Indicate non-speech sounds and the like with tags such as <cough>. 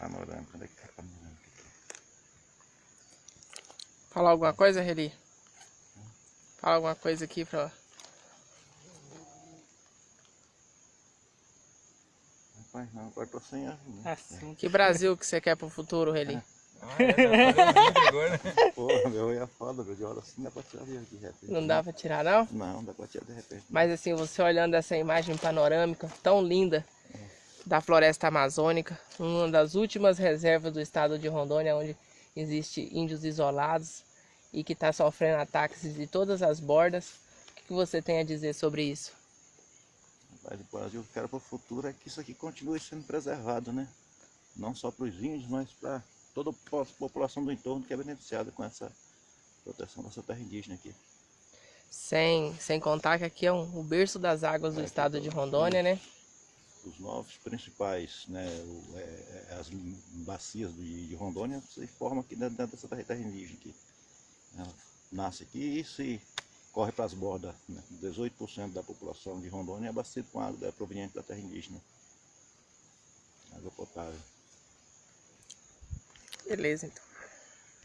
Panorâmica, onde é que tá a panorâmica? Fala alguma coisa, Reli? Fala alguma coisa aqui pra... Rapaz, não, agora tô sem ar. Né? Assim. Que Brasil que você quer pro futuro, Reli? Ah, é, fazer um vídeo agora, né? <laughs> Porra, meu é foda, meu de hora assim dá pra tirar de de repente. Não dá pra tirar, não? Não, dá pra tirar de repente. Mas assim, você olhando essa imagem panorâmica tão linda da floresta amazônica, uma das últimas reservas do estado de Rondônia, onde existe índios isolados e que está sofrendo ataques de todas as bordas. O que você tem a dizer sobre isso? Mas o Brasil que eu quero pro futuro é que isso aqui continue sendo preservado, né? Não só para os índios, mas para toda a po- população do entorno que é beneficiada com essa proteção dessa terra indígena aqui. Sem, sem contar que aqui é um, o berço das águas do É, estado aqui de tá- Rondônia, né? Os novos principais, né, o- é- é as bacias de, de Rondônia se formam aqui dentro dessa terra, indígena aqui. Ela nasce aqui e se corre para as bordas. Né? 18% da população de Rondônia é abastecido com água é proveniente da terra indígena. Água potável. Beleza, então.